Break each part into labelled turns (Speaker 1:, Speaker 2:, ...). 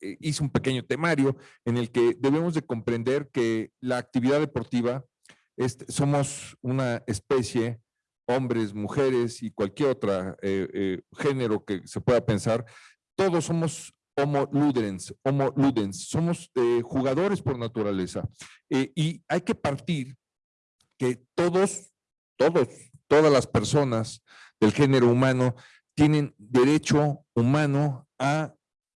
Speaker 1: hice un pequeño temario en el que debemos de comprender que la actividad deportiva, este, somos una especie, hombres, mujeres y cualquier otro género que se pueda pensar, todos somos homo ludens, homo ludens, somos jugadores por naturaleza. y hay que partir que todos, todos, todas las personas del género humano tienen derecho humano a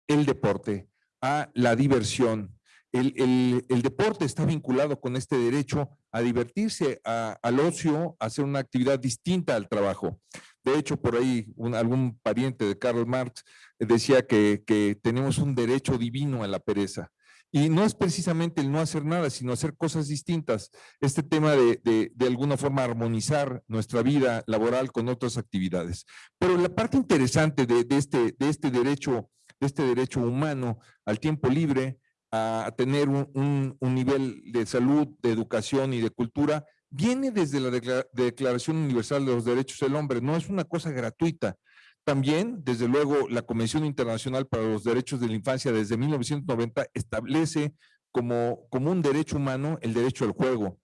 Speaker 1: el deporte, a la diversión. El, deporte está vinculado con este derecho a divertirse, al ocio, a hacer una actividad distinta al trabajo. De hecho, por ahí algún pariente de Karl Marx decía que, que tenemos un derecho divino a la pereza. Y no es precisamente el no hacer nada, sino hacer cosas distintas. Este tema de, de, alguna forma armonizar nuestra vida laboral con otras actividades. Pero la parte interesante de, de, este, de este derecho, de este derecho humano al tiempo libre, a tener un, un, nivel de salud, de educación y de cultura, viene desde la Declaración Universal de los Derechos del Hombre. No es una cosa gratuita. También, desde luego, la Convención Internacional para los Derechos de la Infancia desde 1990 establece como, como un derecho humano el derecho al juego.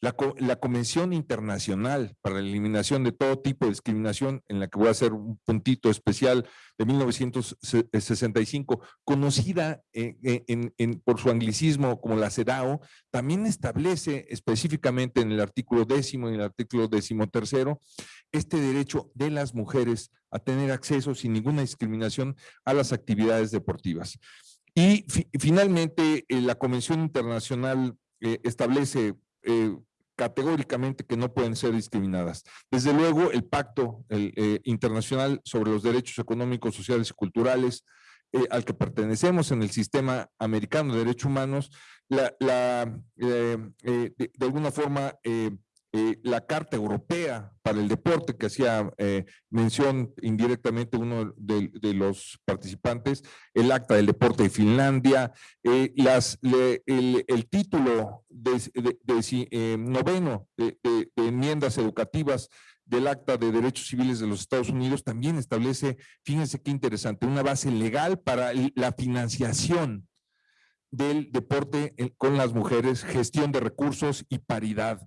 Speaker 1: La, la, Convención Internacional para la Eliminación de todo tipo de discriminación, en la que voy a hacer un puntito especial de 1965, conocida en, por su anglicismo como la CEDAW, también establece específicamente en el artículo décimo y el artículo décimo tercero este derecho de las mujeres a tener acceso sin ninguna discriminación a las actividades deportivas. Y finalmente, eh, la Convención Internacional eh, establece eh, categóricamente que no pueden ser discriminadas. Desde luego, el Pacto Internacional sobre los Derechos Económicos, Sociales y Culturales, al que pertenecemos en el sistema americano de derechos humanos, de, alguna forma eh, la Carta Europea para el Deporte, que hacía eh, mención indirectamente uno de, los participantes, el Acta del Deporte de Finlandia, eh, el, título de, noveno de, enmiendas educativas del Acta de Derechos Civiles de los Estados Unidos también establece, fíjense qué interesante, una base legal para la financiación del deporte con las mujeres, gestión de recursos y paridad.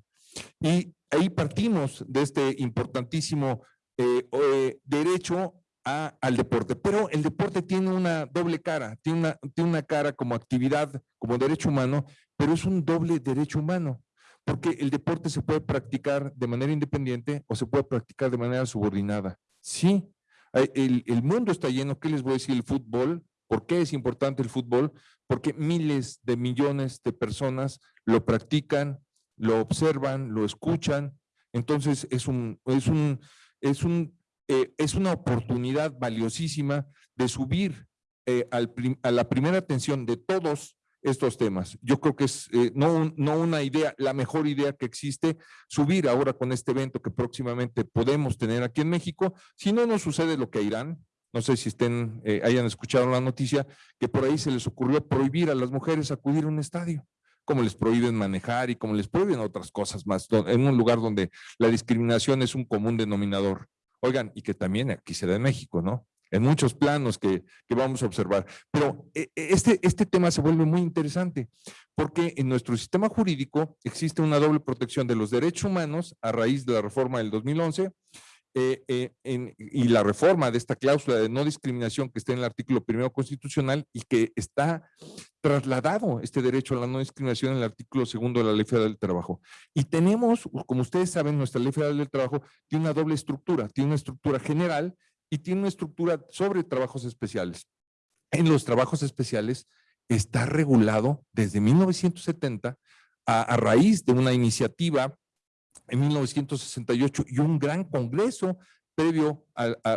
Speaker 1: Y ahí partimos de este importantísimo eh, eh, derecho al deporte. Pero el deporte tiene una doble cara, tiene una, tiene una cara como actividad, como derecho humano, pero es un doble derecho humano, porque el deporte se puede practicar de manera independiente o se puede practicar de manera subordinada. Sí, el, el mundo está lleno, ¿qué les voy a decir? El fútbol, ¿por qué es importante el fútbol? Porque miles de millones de personas lo practican, lo observan, lo escuchan, entonces es, un, es, un, es, un, eh, es una oportunidad valiosísima de subir eh, al a la primera atención de todos estos temas. Yo creo que es eh, no, no una idea, la mejor idea que existe, subir ahora con este evento que próximamente podemos tener aquí en México. Si no nos sucede lo que a Irán, no sé si estén, hayan escuchado la noticia, que por ahí se les ocurrió prohibir a las mujeres acudir a un estadio como les prohíben manejar y como les prohíben otras cosas más, en un lugar donde la discriminación es un común denominador. Oigan, y que también aquí se da en México, ¿no? En muchos planos que, que vamos a observar. Pero eh, este, este tema se vuelve muy interesante porque en nuestro sistema jurídico existe una doble protección de los derechos humanos a raíz de la reforma del 2011 eh, eh, y la reforma de esta cláusula de no discriminación que está en el artículo primero constitucional y que está trasladado este derecho a la no discriminación en el artículo segundo de la Ley Federal del Trabajo. Y tenemos, como ustedes saben, nuestra Ley Federal del Trabajo tiene una doble estructura, tiene una estructura general y tiene una estructura sobre trabajos especiales. En los trabajos especiales está regulado desde 1970 a, a raíz de una iniciativa en 1968 y un gran congreso previo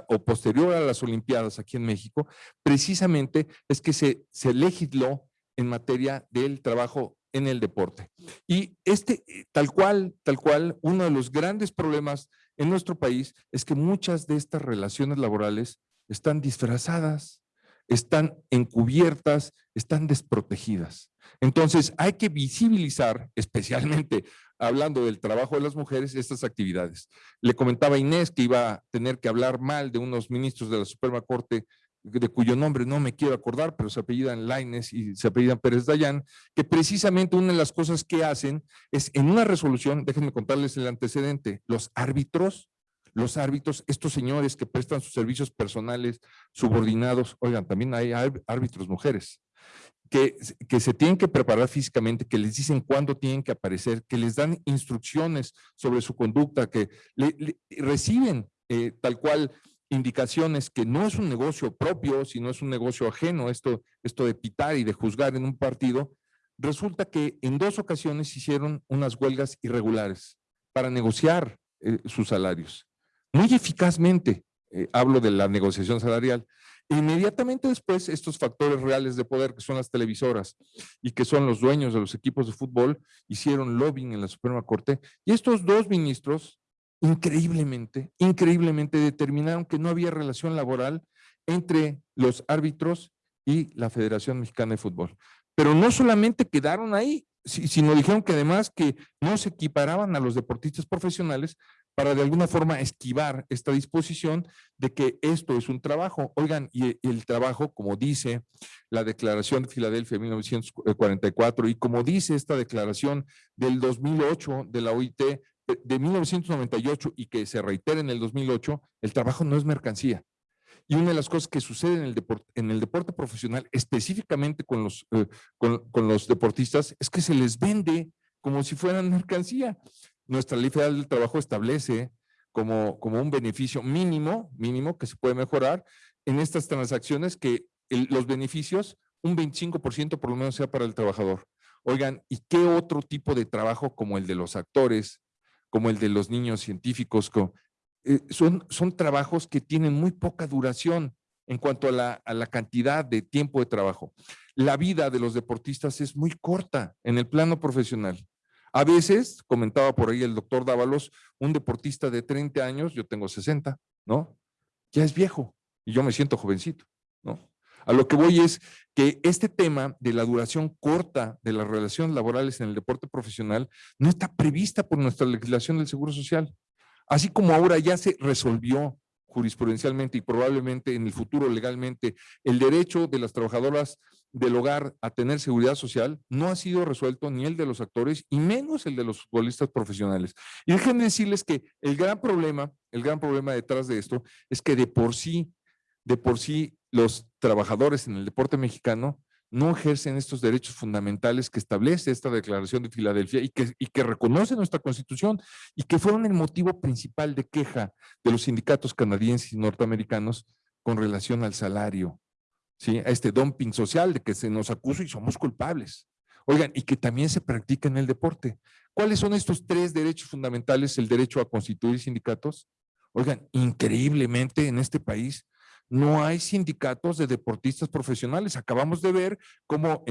Speaker 1: o posterior a las Olimpiadas aquí en México, precisamente es que se, se legisló en materia del trabajo en el deporte. Y este, tal cual, tal cual, uno de los grandes problemas en nuestro país es que muchas de estas relaciones laborales están disfrazadas, están encubiertas, están desprotegidas. Entonces, hay que visibilizar, especialmente hablando del trabajo de las mujeres, estas actividades. Le comentaba a Inés que iba a tener que hablar mal de unos ministros de la Suprema Corte de cuyo nombre no me quiero acordar, pero se apellidan Laines y se apellidan Pérez Dayán, que precisamente una de las cosas que hacen es en una resolución, déjenme contarles el antecedente, los árbitros, los árbitros, estos señores que prestan sus servicios personales subordinados, oigan, también hay árbitros mujeres, que, que, se tienen que preparar físicamente, que les dicen cuándo tienen que aparecer, que les dan instrucciones sobre su conducta, que reciben eh, tal cual indicaciones que no es un negocio propio, sino es un negocio ajeno, esto, esto de pitar y de juzgar en un partido, resulta que en dos ocasiones hicieron unas huelgas irregulares para negociar eh, sus salarios. Muy eficazmente, eh, hablo de la negociación salarial. Inmediatamente después, estos factores reales de poder, que son las televisoras y que son los dueños de los equipos de fútbol, hicieron lobbying en la Suprema Corte. Y estos dos ministros increíblemente, increíblemente determinaron que no había relación laboral entre los árbitros y la Federación Mexicana de Fútbol. Pero no solamente quedaron ahí, sino dijeron que además que no se equiparaban a los deportistas profesionales para de alguna forma esquivar esta disposición de que esto es un trabajo. Oigan, y el trabajo, como dice la Declaración de Filadelfia de 1944 y como dice esta declaración del 2008 de la OIT, de 1998 y que se reitera en el 2008, el trabajo no es mercancía. Y una de las cosas que sucede en el deporte, en el deporte profesional, específicamente con los, eh, con, con, los deportistas, es que se les vende como si fueran mercancía. Nuestra ley federal del trabajo establece como, como un beneficio mínimo, mínimo que se puede mejorar en estas transacciones que los beneficios, un 25% por lo menos sea para el trabajador. Oigan, ¿y qué otro tipo de trabajo como el de los actores, como el de los niños científicos, eh, son, son trabajos que tienen muy poca duración en cuanto a la, a la cantidad de tiempo de trabajo. La vida de los deportistas es muy corta en el plano profesional. A veces, comentaba por ahí el doctor Dávalos, un deportista de 30 años, yo tengo 60, ¿no? Ya es viejo y yo me siento jovencito, ¿no? A lo que voy es que este tema de la duración corta de las relaciones laborales en el deporte profesional no está prevista por nuestra legislación del Seguro Social. Así como ahora ya se resolvió jurisprudencialmente y probablemente en el futuro legalmente el derecho de las trabajadoras del hogar a tener seguridad social no ha sido resuelto ni el de los actores y menos el de los futbolistas profesionales. Y déjenme decirles que el gran problema, el gran problema detrás de esto es que de por sí, de por sí los trabajadores en el deporte mexicano no ejercen estos derechos fundamentales que establece esta declaración de Filadelfia y que, y reconoce nuestra constitución y que fueron el motivo principal de queja de los sindicatos canadienses y norteamericanos con relación al salario, ¿sí? a este dumping social de que se nos acusa y somos culpables. Oigan, y que también se practica en el deporte. ¿Cuáles son estos tres derechos fundamentales? El derecho a constituir sindicatos. Oigan, increíblemente en este país no hay sindicatos de deportistas profesionales. Acabamos de ver cómo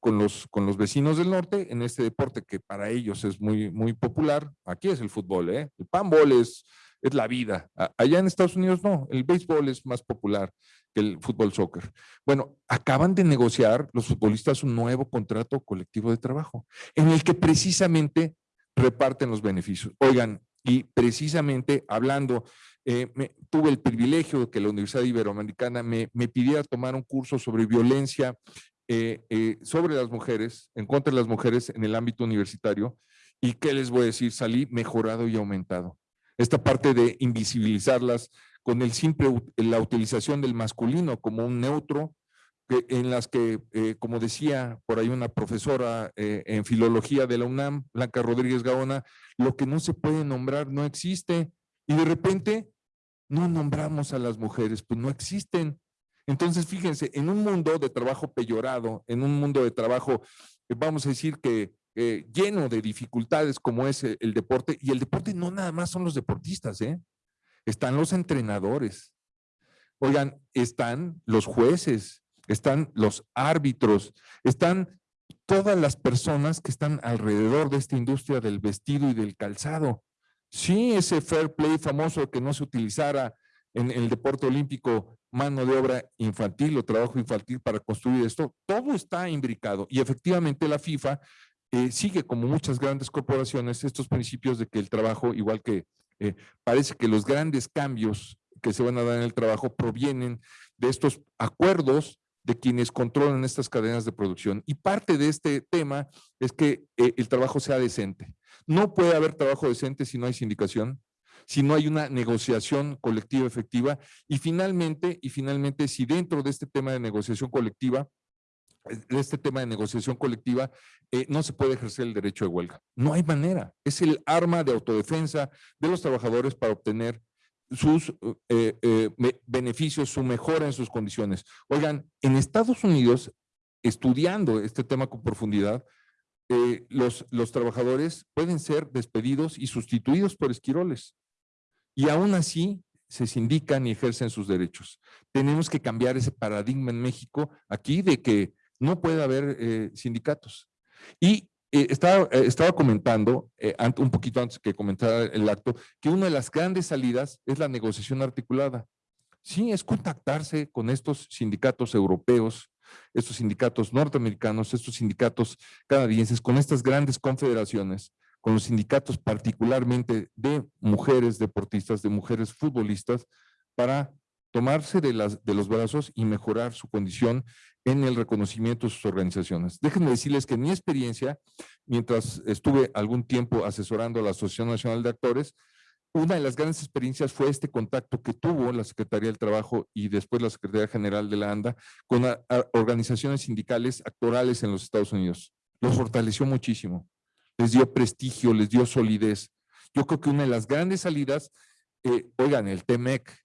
Speaker 1: con, los, con los vecinos del norte, en este deporte que para ellos es muy, popular, aquí es el fútbol, ¿eh? el panball es, es la vida. Allá en Estados Unidos no, el béisbol es más popular que el fútbol soccer. Bueno, acaban de negociar los futbolistas un nuevo contrato colectivo de trabajo, en el que precisamente reparten los beneficios. Oigan, y precisamente hablando eh, tuve el privilegio de que la Universidad Iberoamericana me, me pidiera tomar un curso sobre violencia eh, eh, sobre las mujeres, en contra de las mujeres en el ámbito universitario. ¿Y qué les voy a decir? Salí mejorado y aumentado. Esta parte de invisibilizarlas con el simple, la utilización del masculino como un neutro, en las que, como decía por ahí una profesora en filología de la UNAM, Blanca Rodríguez Gaona, lo que no se puede nombrar no existe. Y de repente no nombramos a las mujeres, pues no existen. Entonces, fíjense, en un mundo de trabajo peyorado, en un mundo de trabajo, eh, vamos a decir que eh, lleno de dificultades como es el, el, deporte, y el deporte no nada más son los deportistas, ¿eh? Están los entrenadores. Oigan, están los jueces, están los árbitros, están todas las personas que están alrededor de esta industria del vestido y del calzado. Sí, ese fair play famoso que no se utilizara en, el deporte olímpico mano de obra infantil o trabajo infantil para construir esto, todo está imbricado. Y efectivamente la FIFA eh, sigue como muchas grandes corporaciones estos principios de que el trabajo, igual que eh, parece que los grandes cambios que se van a dar en el trabajo provienen de estos acuerdos de quienes controlan estas cadenas de producción. Y parte de este tema es que eh, el trabajo sea decente. No puede haber trabajo decente si no hay sindicación, si no hay una negociación colectiva efectiva y finalmente, y finalmente si dentro de este tema de negociación colectiva de este tema de negociación colectiva, eh, no se puede ejercer el derecho de huelga. No hay manera. Es el arma de autodefensa de los trabajadores para obtener sus eh, eh, beneficios, su mejora en sus condiciones. Oigan, en Estados Unidos, estudiando este tema con profundidad, los, los trabajadores pueden ser despedidos y sustituidos por esquiroles. Y aún así se sindican y ejercen sus derechos. Tenemos que cambiar ese paradigma en México aquí de que no puede haber eh, sindicatos. Y eh, estaba, eh, estaba, comentando, un poquito antes que comentara el acto, que una de las grandes salidas es la negociación articulada. Sí, es contactarse con estos sindicatos europeos, estos sindicatos norteamericanos, estos sindicatos canadienses, con estas grandes confederaciones, con los sindicatos particularmente de mujeres deportistas, de mujeres futbolistas, para tomarse de, las, de los brazos y mejorar su condición en el reconocimiento de sus organizaciones. Déjenme decirles que en mi experiencia, mientras estuve algún tiempo asesorando a la Asociación Nacional de Actores, una de las grandes experiencias fue este contacto que tuvo la Secretaría del Trabajo y después la Secretaría General de la ANDA con organizaciones sindicales actorales en los Estados Unidos. Los fortaleció muchísimo, les dio prestigio, les dio solidez. Yo creo que una de las grandes salidas, eh, oigan, el TEMEC,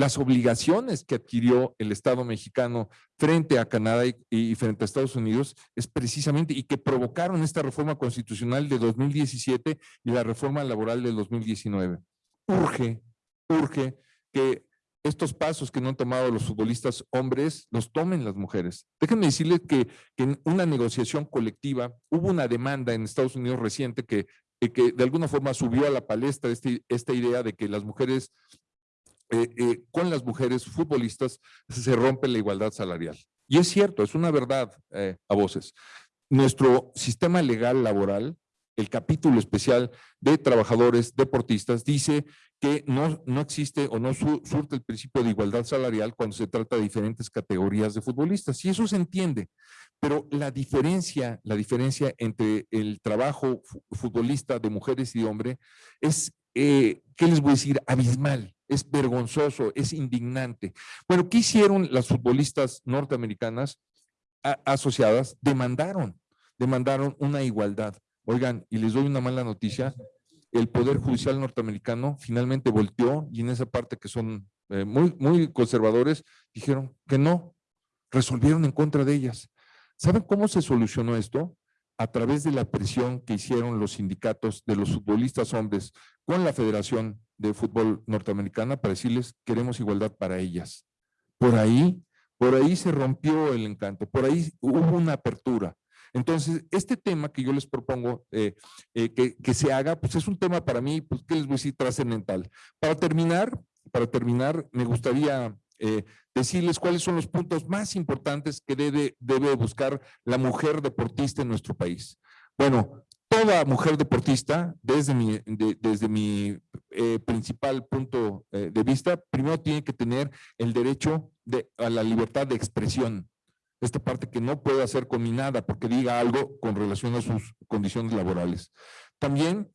Speaker 1: las obligaciones que adquirió el Estado mexicano frente a Canadá y, frente a Estados Unidos es precisamente y que provocaron esta reforma constitucional de 2017 y la reforma laboral de 2019. Urge, urge que estos pasos que no han tomado los futbolistas hombres los tomen las mujeres. Déjenme decirles que, en una negociación colectiva hubo una demanda en Estados Unidos reciente que, que de alguna forma subió a la palestra este, esta idea de que las mujeres eh, eh, con las mujeres futbolistas se rompe la igualdad salarial. Y es cierto, es una verdad eh, a voces. Nuestro sistema legal laboral, el capítulo especial de trabajadores deportistas, dice que no, no existe o no surte el principio de igualdad salarial cuando se trata de diferentes categorías de futbolistas. Y eso se entiende. Pero la diferencia, la diferencia entre el trabajo futbolista de mujeres y de hombres es, ¿qué les voy a decir? Abismal es vergonzoso, es indignante. Bueno, ¿qué hicieron las futbolistas norteamericanas asociadas? Demandaron, demandaron una igualdad. Oigan, y les doy una mala noticia, el Poder Judicial norteamericano finalmente volteó y en esa parte que son eh, muy, muy conservadores, dijeron que no, resolvieron en contra de ellas. ¿Saben cómo se solucionó esto? a través de la presión que hicieron los sindicatos de los futbolistas hombres con la Federación de Fútbol Norteamericana para decirles queremos igualdad para ellas. Por ahí, por ahí se rompió el encanto, por ahí hubo una apertura. Entonces, este tema que yo les propongo eh, eh, que, que, se haga, pues es un tema para mí, pues, ¿qué les voy a decir? Trascendental. Para terminar, para terminar, me gustaría eh, decirles cuáles son los puntos más importantes que debe, debe buscar la mujer deportista en nuestro país. Bueno, toda mujer deportista, desde mi, desde mi eh, principal punto eh, de vista, primero tiene que tener el derecho de, a la libertad de expresión. Esta parte que no puede ser combinada porque diga algo con relación a sus condiciones laborales. También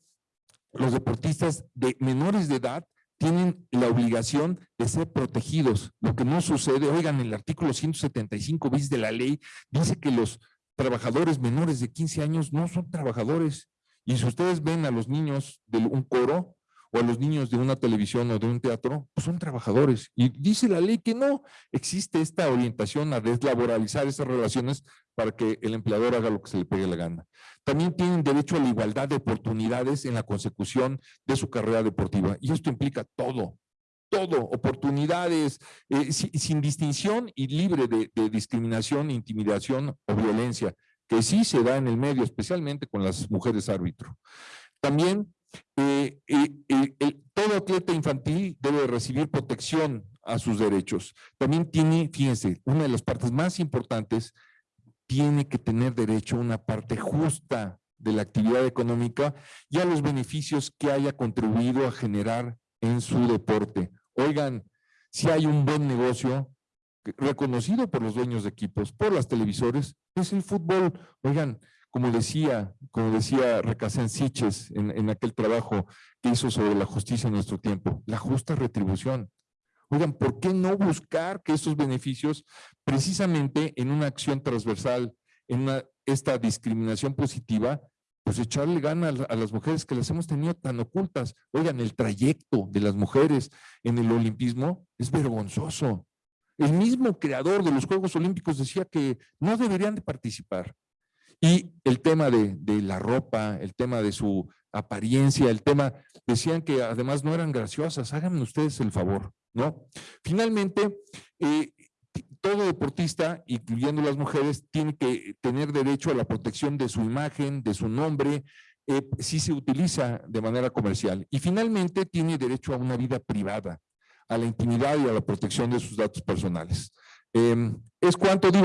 Speaker 1: los deportistas de menores de edad tienen la obligación de ser protegidos. Lo que no sucede, oigan, el artículo 175 bis de la ley dice que los trabajadores menores de 15 años no son trabajadores. Y si ustedes ven a los niños de un coro, o a los niños de una televisión o de un teatro, pues son trabajadores. Y dice la ley que no existe esta orientación a deslaboralizar esas relaciones para que el empleador haga lo que se le pegue la gana. También tienen derecho a la igualdad de oportunidades en la consecución de su carrera deportiva. Y esto implica todo, todo, oportunidades eh, sin, distinción y libre de, discriminación, intimidación o violencia, que sí se da en el medio, especialmente con las mujeres árbitro. También eh, eh, todo atleta infantil debe recibir protección a sus derechos. También tiene, fíjense, una de las partes más importantes, tiene que tener derecho a una parte justa de la actividad económica y a los beneficios que haya contribuido a generar en su deporte. Oigan, si hay un buen negocio, reconocido por los dueños de equipos, por las televisores, es el fútbol. Oigan, como decía, como decía Recasén Siches en, en aquel trabajo que hizo sobre la justicia en nuestro tiempo, la justa retribución. Oigan, ¿por qué no buscar que estos beneficios, precisamente en una acción transversal, en esta discriminación positiva, pues echarle gana a, la- a las mujeres que las hemos tenido tan ocultas? Oigan, el trayecto de las mujeres en el olimpismo es vergonzoso. El mismo creador de los Juegos Olímpicos decía que no deberían de participar. Y el tema de, de la ropa, el tema de su apariencia, el tema, decían que además no eran graciosas, háganme ustedes el favor, ¿no? Finalmente, eh, todo deportista, incluyendo las mujeres, tiene que tener derecho a la protección de su imagen, de su nombre, eh, si se utiliza de manera comercial. Y finalmente, tiene derecho a una vida privada, a la intimidad y a la protección de sus datos personales. Em, es cuanto digo.